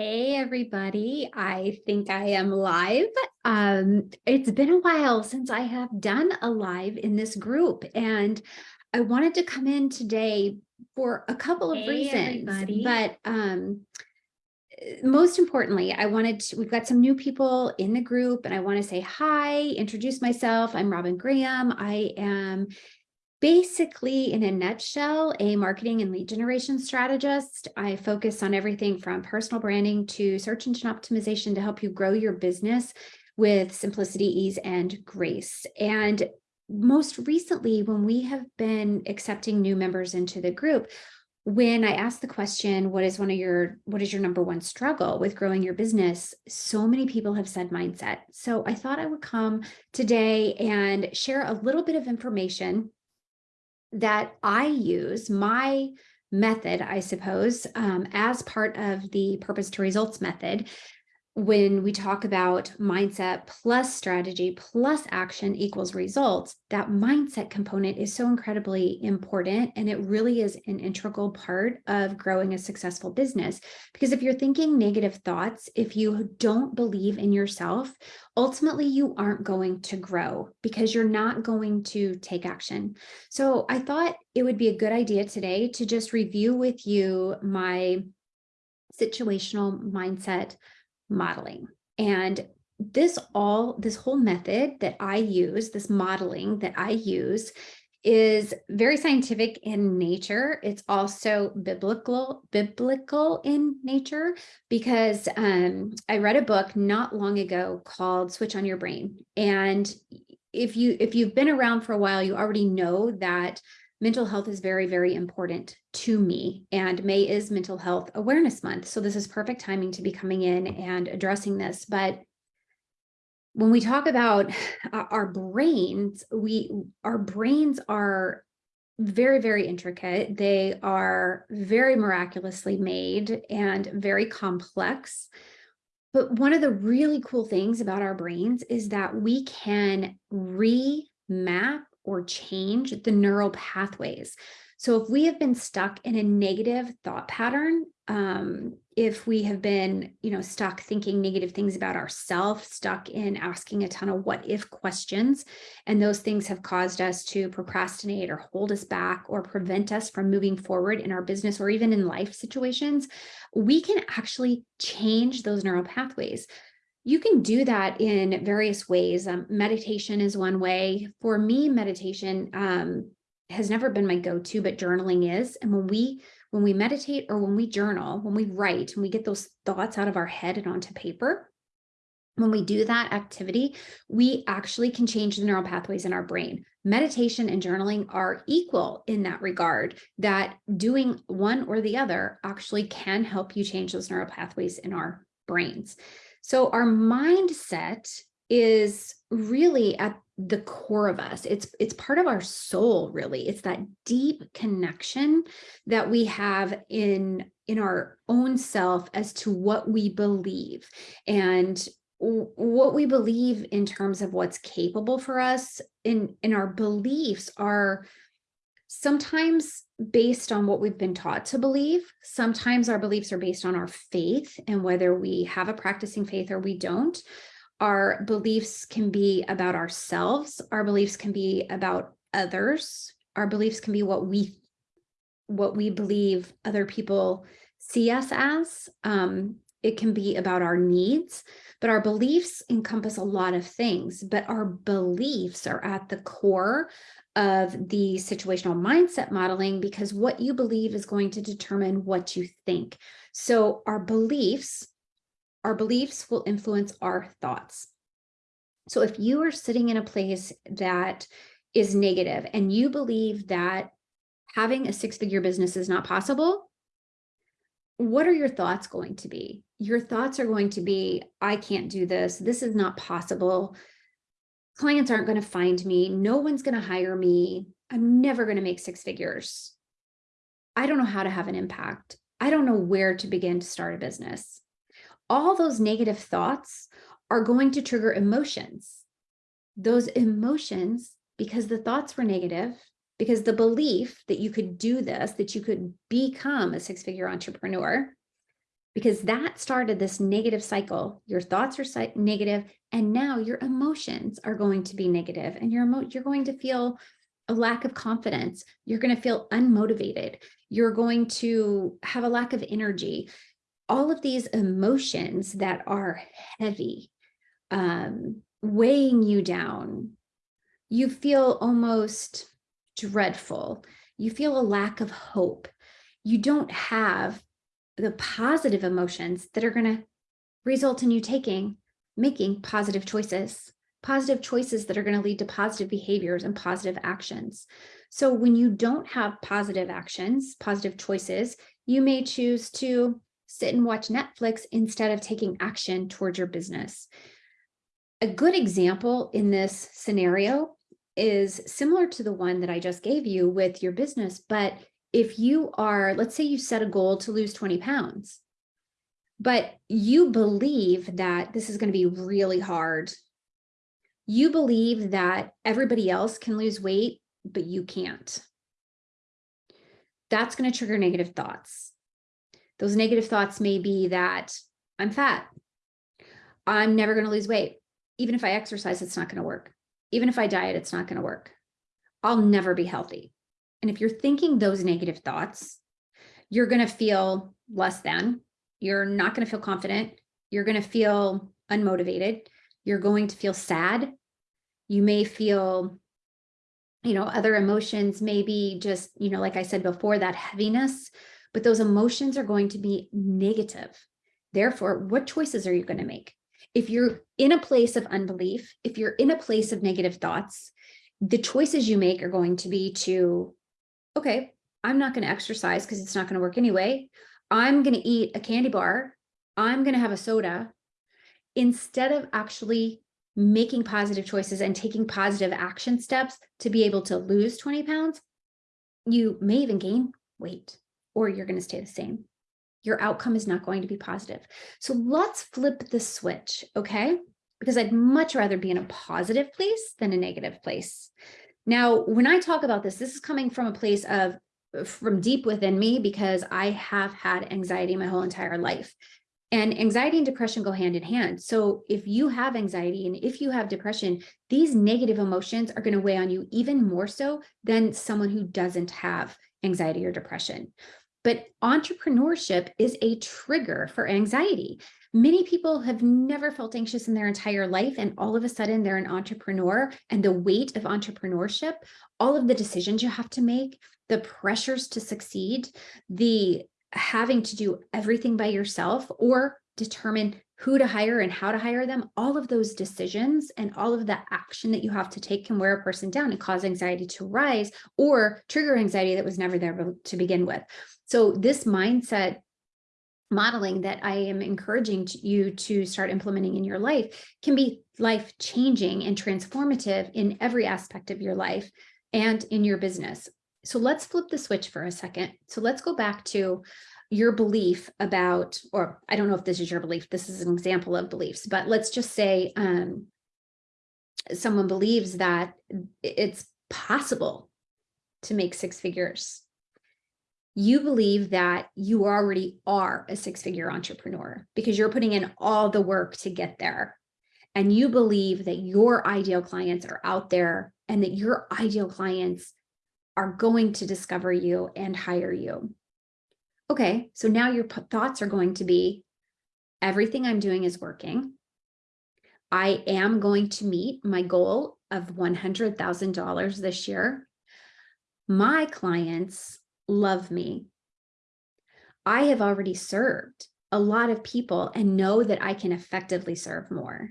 Hey, everybody. I think I am live. Um, it's been a while since I have done a live in this group, and I wanted to come in today for a couple of Hey, reasons. everybody. But um, most importantly, I wanted to, we've got some new people in the group, and I want to say hi, introduce myself. I'm Robin Graham. I am basically, in a nutshell, a marketing and lead generation strategist. I focus on everything from personal branding to search engine optimization to help you grow your business with simplicity, ease, and grace. And most recently, when we have been accepting new members into the group, when I asked the question, what is one of your, what is your number one struggle with growing your business? So many people have said mindset. So I thought I would come today and share a little bit of information that I use, my method, I suppose, um, as part of the purpose to results method, when we talk about mindset plus strategy plus action equals results, that mindset component is so incredibly important. And it really is an integral part of growing a successful business. Because if you're thinking negative thoughts, if you don't believe in yourself, ultimately you aren't going to grow because you're not going to take action. So I thought it would be a good idea today to just review with you my situational mindset modeling. And this all, this whole method that I use, this modeling that I use is very scientific in nature. It's also biblical, biblical in nature because um, I read a book not long ago called Switch on Your Brain. And if you if you've been around for a while, you already know that mental health is very, very important to me. And May is Mental Health Awareness Month. So this is perfect timing to be coming in and addressing this. But when we talk about our brains, we our brains are very, very intricate. They are very miraculously made and very complex. But one of the really cool things about our brains is that we can remap or change the neural pathways. So if we have been stuck in a negative thought pattern, um, if we have been, you know, stuck thinking negative things about ourselves, stuck in asking a ton of what if questions, and those things have caused us to procrastinate or hold us back or prevent us from moving forward in our business or even in life situations, we can actually change those neural pathways. You can do that in various ways. Um, meditation is one way. For me, meditation um, has never been my go-to, but journaling is. And when we when we meditate or when we journal, when we write and we get those thoughts out of our head and onto paper, when we do that activity, we actually can change the neural pathways in our brain. Meditation and journaling are equal in that regard, that doing one or the other actually can help you change those neural pathways in our brains. So our mindset is really at the core of us. It's it's part of our soul, really. It's that deep connection that we have in in our own self as to what we believe and what we believe in terms of what's capable for us in in our beliefs are sometimes based on what we've been taught to believe. Sometimes our beliefs are based on our faith and whether we have a practicing faith or we don't. Our beliefs can be about ourselves. Our beliefs can be about others. Our beliefs can be what we what we believe other people see us as. Um, it can be about our needs, but our beliefs encompass a lot of things, but our beliefs are at the core of the situational mindset modeling because what you believe is going to determine what you think. So our beliefs, our beliefs will influence our thoughts. So if you are sitting in a place that is negative and you believe that having a six-figure business is not possible, what are your thoughts going to be? Your thoughts are going to be, I can't do this. This is not possible clients aren't going to find me. No one's going to hire me. I'm never going to make six figures. I don't know how to have an impact. I don't know where to begin to start a business. All those negative thoughts are going to trigger emotions. Those emotions, because the thoughts were negative, because the belief that you could do this, that you could become a six figure entrepreneur, because that started this negative cycle. Your thoughts are negative, and now your emotions are going to be negative, and your you're going to feel a lack of confidence. You're going to feel unmotivated. You're going to have a lack of energy. All of these emotions that are heavy, um, weighing you down. You feel almost dreadful. You feel a lack of hope. You don't have the positive emotions that are going to result in you taking, making positive choices, positive choices that are going to lead to positive behaviors and positive actions. So when you don't have positive actions, positive choices, you may choose to sit and watch Netflix instead of taking action towards your business. A good example in this scenario is similar to the one that I just gave you with your business, but if you are, let's say you set a goal to lose 20 pounds, but you believe that this is going to be really hard. You believe that everybody else can lose weight, but you can't. That's going to trigger negative thoughts. Those negative thoughts may be that I'm fat. I'm never going to lose weight. Even if I exercise, it's not going to work. Even if I diet, it's not going to work. I'll never be healthy. And if you're thinking those negative thoughts, you're going to feel less than, you're not going to feel confident, you're going to feel unmotivated, you're going to feel sad. You may feel, you know, other emotions, maybe just, you know, like I said before, that heaviness, but those emotions are going to be negative. Therefore, what choices are you going to make? If you're in a place of unbelief, if you're in a place of negative thoughts, the choices you make are going to be to okay, I'm not going to exercise because it's not going to work anyway. I'm going to eat a candy bar. I'm going to have a soda instead of actually making positive choices and taking positive action steps to be able to lose 20 pounds, you may even gain weight or you're going to stay the same. Your outcome is not going to be positive. So let's flip the switch, okay? Because I'd much rather be in a positive place than a negative place. Now, when I talk about this, this is coming from a place of from deep within me because I have had anxiety my whole entire life. And anxiety and depression go hand in hand. So if you have anxiety and if you have depression, these negative emotions are going to weigh on you even more so than someone who doesn't have anxiety or depression. But entrepreneurship is a trigger for anxiety. Many people have never felt anxious in their entire life, and all of a sudden they're an entrepreneur. And the weight of entrepreneurship, all of the decisions you have to make, the pressures to succeed, the having to do everything by yourself or determine who to hire and how to hire them, all of those decisions and all of the action that you have to take can wear a person down and cause anxiety to rise or trigger anxiety that was never there to begin with. So this mindset modeling that I am encouraging you to start implementing in your life can be life changing and transformative in every aspect of your life and in your business. So let's flip the switch for a second. So let's go back to your belief about, or I don't know if this is your belief, this is an example of beliefs, but let's just say um, someone believes that it's possible to make six figures you believe that you already are a six figure entrepreneur because you're putting in all the work to get there. And you believe that your ideal clients are out there and that your ideal clients are going to discover you and hire you. Okay, so now your thoughts are going to be everything I'm doing is working. I am going to meet my goal of $100,000 this year. My clients love me. I have already served a lot of people and know that I can effectively serve more.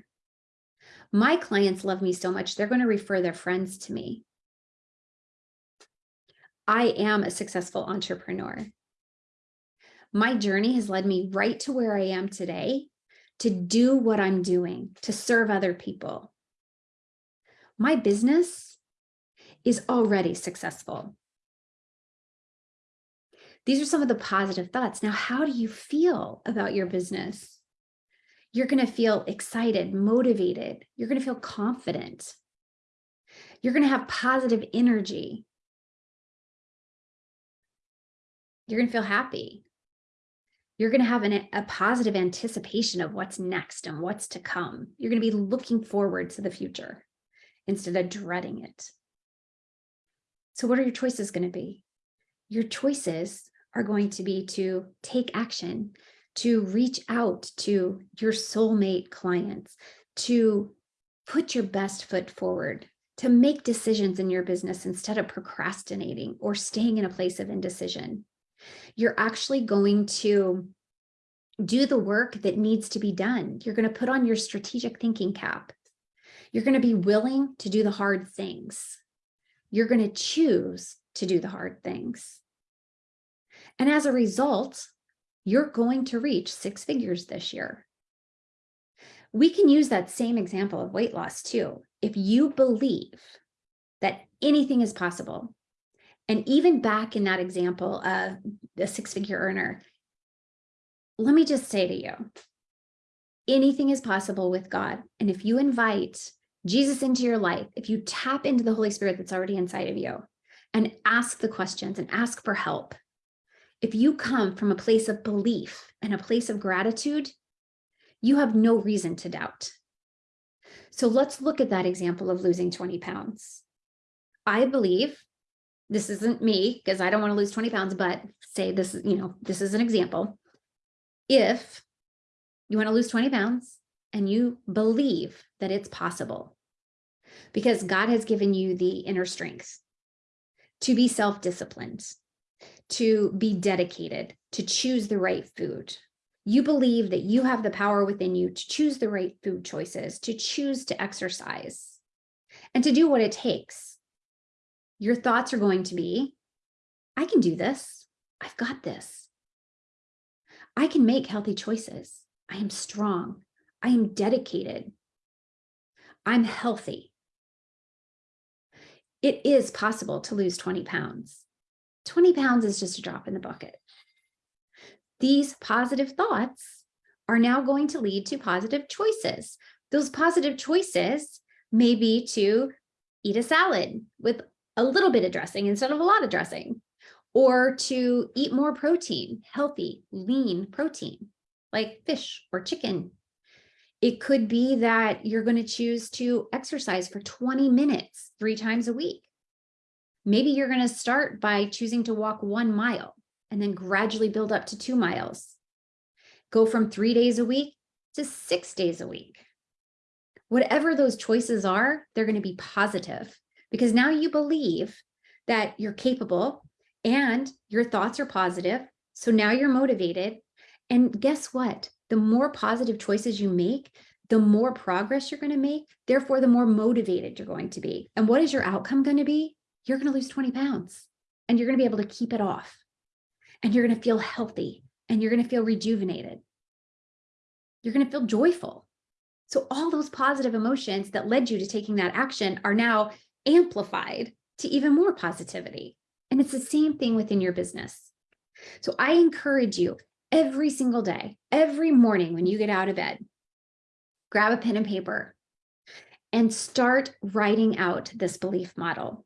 My clients love me so much, they're going to refer their friends to me. I am a successful entrepreneur. My journey has led me right to where I am today to do what I'm doing, to serve other people. My business is already successful. These are some of the positive thoughts. Now, how do you feel about your business? You're going to feel excited, motivated. You're going to feel confident. You're going to have positive energy. You're going to feel happy. You're going to have an, a positive anticipation of what's next and what's to come. You're going to be looking forward to the future instead of dreading it. So what are your choices going to be? Your choices are going to be to take action, to reach out to your soulmate clients, to put your best foot forward, to make decisions in your business instead of procrastinating or staying in a place of indecision. You're actually going to do the work that needs to be done. You're going to put on your strategic thinking cap. You're going to be willing to do the hard things. You're going to choose to do the hard things. And as a result, you're going to reach six figures this year. We can use that same example of weight loss too. If you believe that anything is possible, and even back in that example of the six figure earner, let me just say to you, anything is possible with God. And if you invite Jesus into your life, if you tap into the Holy Spirit that's already inside of you and ask the questions and ask for help, if you come from a place of belief and a place of gratitude, you have no reason to doubt. So let's look at that example of losing 20 pounds. I believe this isn't me because I don't want to lose 20 pounds, but say this, you know, this is an example. If you want to lose 20 pounds and you believe that it's possible because God has given you the inner strength to be self-disciplined, to be dedicated, to choose the right food. You believe that you have the power within you to choose the right food choices, to choose to exercise, and to do what it takes. Your thoughts are going to be, I can do this. I've got this. I can make healthy choices. I am strong. I am dedicated. I'm healthy. It is possible to lose 20 pounds. 20 pounds is just a drop in the bucket. These positive thoughts are now going to lead to positive choices. Those positive choices may be to eat a salad with a little bit of dressing instead of a lot of dressing, or to eat more protein, healthy, lean protein, like fish or chicken. It could be that you're going to choose to exercise for 20 minutes three times a week. Maybe you're going to start by choosing to walk one mile and then gradually build up to two miles. Go from three days a week to six days a week. Whatever those choices are, they're going to be positive because now you believe that you're capable and your thoughts are positive. So now you're motivated. And guess what? The more positive choices you make, the more progress you're going to make. Therefore, the more motivated you're going to be. And what is your outcome going to be? You're going to lose 20 pounds and you're going to be able to keep it off and you're going to feel healthy and you're going to feel rejuvenated. You're going to feel joyful. So all those positive emotions that led you to taking that action are now amplified to even more positivity. And it's the same thing within your business. So I encourage you every single day, every morning when you get out of bed, grab a pen and paper and start writing out this belief model.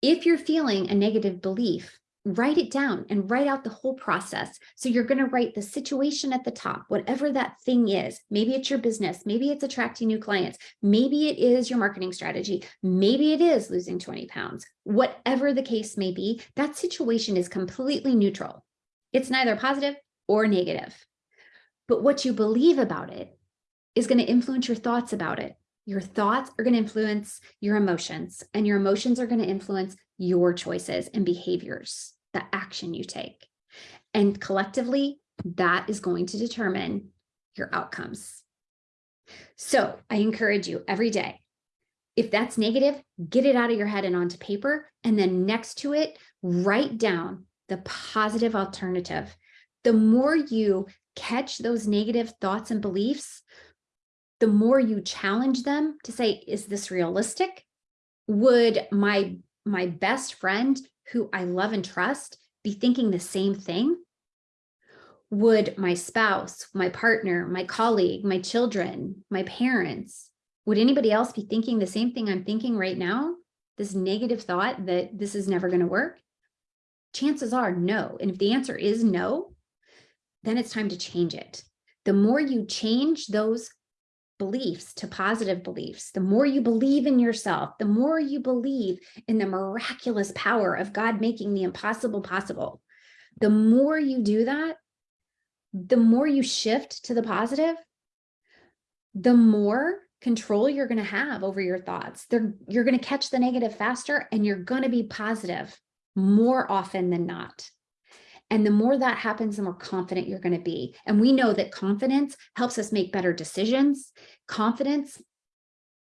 If you're feeling a negative belief, write it down and write out the whole process. So you're going to write the situation at the top, whatever that thing is. Maybe it's your business. Maybe it's attracting new clients. Maybe it is your marketing strategy. Maybe it is losing 20 pounds. Whatever the case may be, that situation is completely neutral. It's neither positive or negative. But what you believe about it is going to influence your thoughts about it. Your thoughts are going to influence your emotions and your emotions are going to influence your choices and behaviors, the action you take. And collectively, that is going to determine your outcomes. So I encourage you every day, if that's negative, get it out of your head and onto paper. And then next to it, write down the positive alternative. The more you catch those negative thoughts and beliefs, the more you challenge them to say, is this realistic? Would my, my best friend who I love and trust be thinking the same thing? Would my spouse, my partner, my colleague, my children, my parents, would anybody else be thinking the same thing I'm thinking right now? This negative thought that this is never going to work? Chances are no. And if the answer is no, then it's time to change it. The more you change those beliefs to positive beliefs, the more you believe in yourself, the more you believe in the miraculous power of God making the impossible possible, the more you do that, the more you shift to the positive, the more control you're going to have over your thoughts. They're, you're going to catch the negative faster and you're going to be positive more often than not. And the more that happens, the more confident you're going to be. And we know that confidence helps us make better decisions. Confidence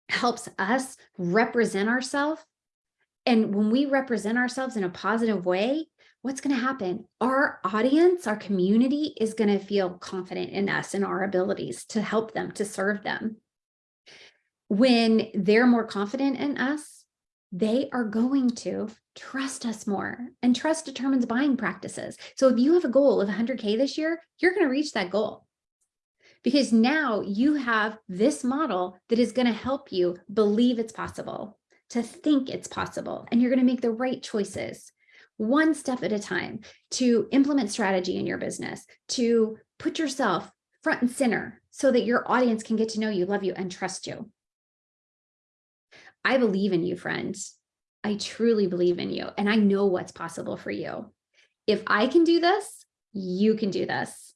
helps us represent ourselves. And when we represent ourselves in a positive way, what's going to happen? Our audience, our community is going to feel confident in us and our abilities to help them, to serve them. When they're more confident in us, they are going to trust us more and trust determines buying practices. So if you have a goal of 100K this year, you're going to reach that goal because now you have this model that is going to help you believe it's possible, to think it's possible, and you're going to make the right choices one step at a time to implement strategy in your business, to put yourself front and center so that your audience can get to know you, love you, and trust you. I believe in you, friends. I truly believe in you and I know what's possible for you. If I can do this, you can do this.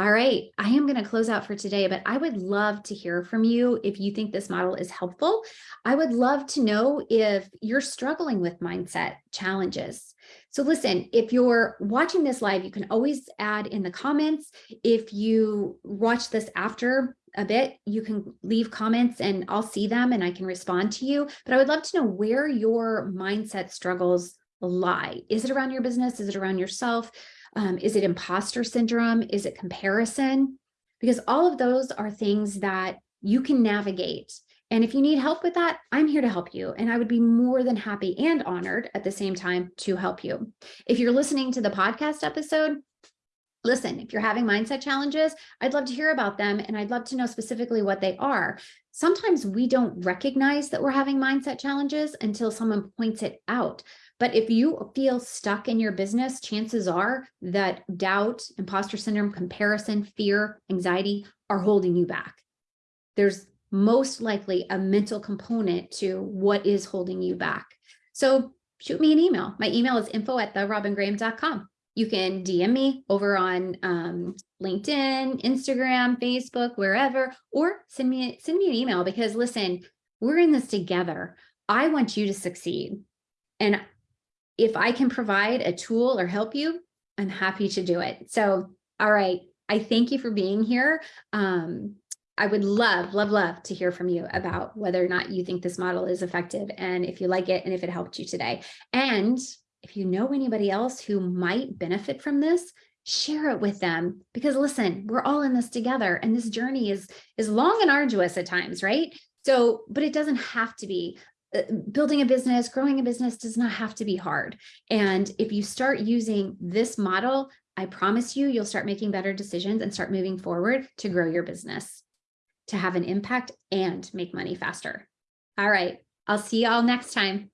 All right, I am going to close out for today, but I would love to hear from you if you think this model is helpful. I would love to know if you're struggling with mindset challenges. So listen, if you're watching this live, you can always add in the comments. If you watch this after a bit, you can leave comments and I'll see them and I can respond to you. But I would love to know where your mindset struggles lie. Is it around your business? Is it around yourself? Um, is it imposter syndrome? Is it comparison? Because all of those are things that you can navigate. And if you need help with that, I'm here to help you. And I would be more than happy and honored at the same time to help you. If you're listening to the podcast episode, listen, if you're having mindset challenges, I'd love to hear about them and I'd love to know specifically what they are. Sometimes we don't recognize that we're having mindset challenges until someone points it out. But if you feel stuck in your business, chances are that doubt, imposter syndrome, comparison, fear, anxiety are holding you back. There's most likely a mental component to what is holding you back. So shoot me an email. My email is info at therobingraham.com you can DM me over on um, LinkedIn, Instagram, Facebook, wherever, or send me, send me an email because listen, we're in this together. I want you to succeed. And if I can provide a tool or help you, I'm happy to do it. So, all right. I thank you for being here. Um, I would love, love, love to hear from you about whether or not you think this model is effective and if you like it and if it helped you today. And if you know anybody else who might benefit from this, share it with them because listen, we're all in this together and this journey is is long and arduous at times, right? So, but it doesn't have to be. Uh, building a business, growing a business does not have to be hard. And if you start using this model, I promise you, you'll start making better decisions and start moving forward to grow your business, to have an impact and make money faster. All right, I'll see y'all next time.